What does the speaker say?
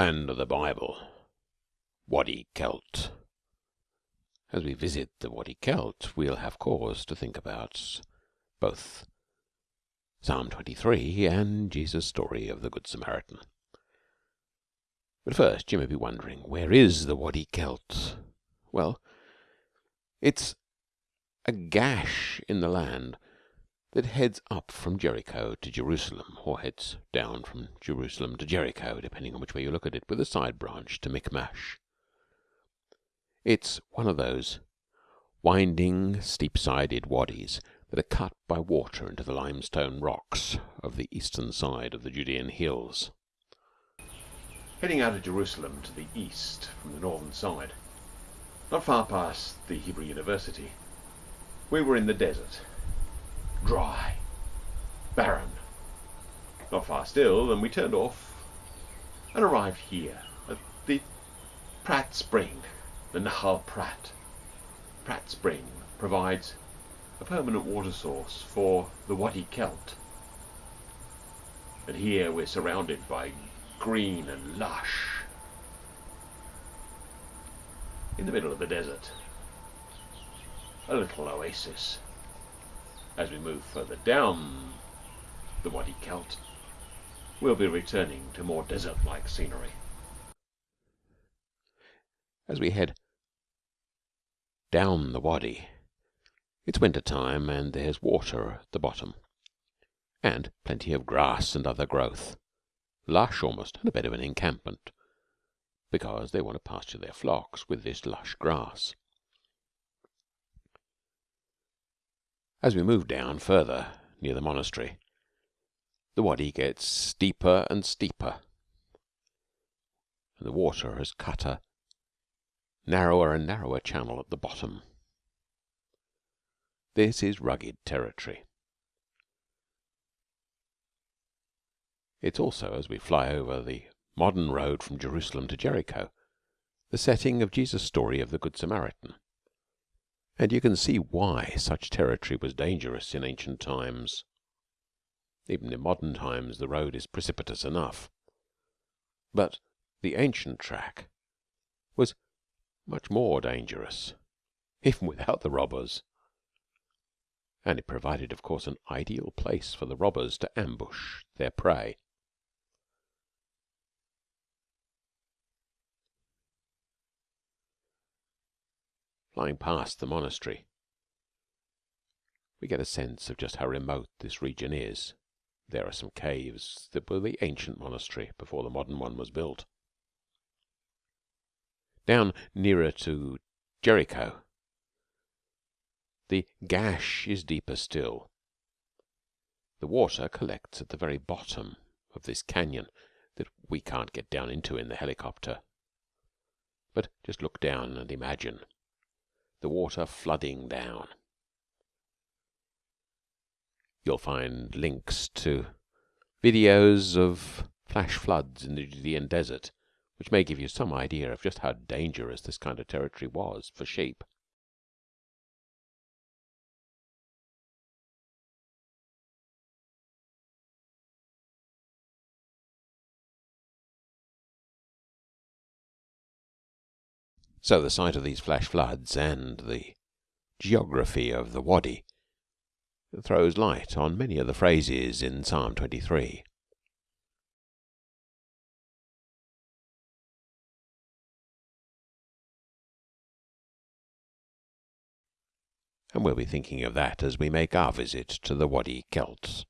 Land of the Bible Wadi Kelt. As we visit the Wadi Kelt, we'll have cause to think about both Psalm 23 and Jesus' story of the Good Samaritan. But first, you may be wondering, where is the Wadi Kelt? Well, it's a gash in the land that heads up from Jericho to Jerusalem, or heads down from Jerusalem to Jericho, depending on which way you look at it, with a side branch to Michmash. It's one of those winding, steep sided wadis that are cut by water into the limestone rocks of the eastern side of the Judean hills. Heading out of Jerusalem to the east from the northern side, not far past the Hebrew University, we were in the desert dry, barren. Not far still, and we turned off and arrived here at the Prat Spring, the Nahal Prat. Prat Spring provides a permanent water source for the Wadi Kelt. And here we're surrounded by green and lush. In the middle of the desert, a little oasis. As we move further down the Wadi Kelt, we'll be returning to more desert-like scenery. As we head down the Wadi, it's winter time and there's water at the bottom, and plenty of grass and other growth, lush almost, and a bit of an encampment, because they want to pasture their flocks with this lush grass. As we move down further near the monastery, the wadi gets steeper and steeper, and the water has cut a narrower and narrower channel at the bottom. This is rugged territory. It's also, as we fly over the modern road from Jerusalem to Jericho, the setting of Jesus' story of the Good Samaritan and you can see why such territory was dangerous in ancient times. Even in modern times the road is precipitous enough, but the ancient track was much more dangerous, even without the robbers, and it provided, of course, an ideal place for the robbers to ambush their prey. Flying past the monastery, we get a sense of just how remote this region is. There are some caves that were the ancient monastery before the modern one was built. Down nearer to Jericho, the gash is deeper still. The water collects at the very bottom of this canyon that we can't get down into in the helicopter. But just look down and imagine the water flooding down. You'll find links to videos of flash floods in the Judean desert, which may give you some idea of just how dangerous this kind of territory was for sheep. So the sight of these flash floods and the geography of the Wadi throws light on many of the phrases in Psalm 23. And we'll be thinking of that as we make our visit to the Wadi Kelts.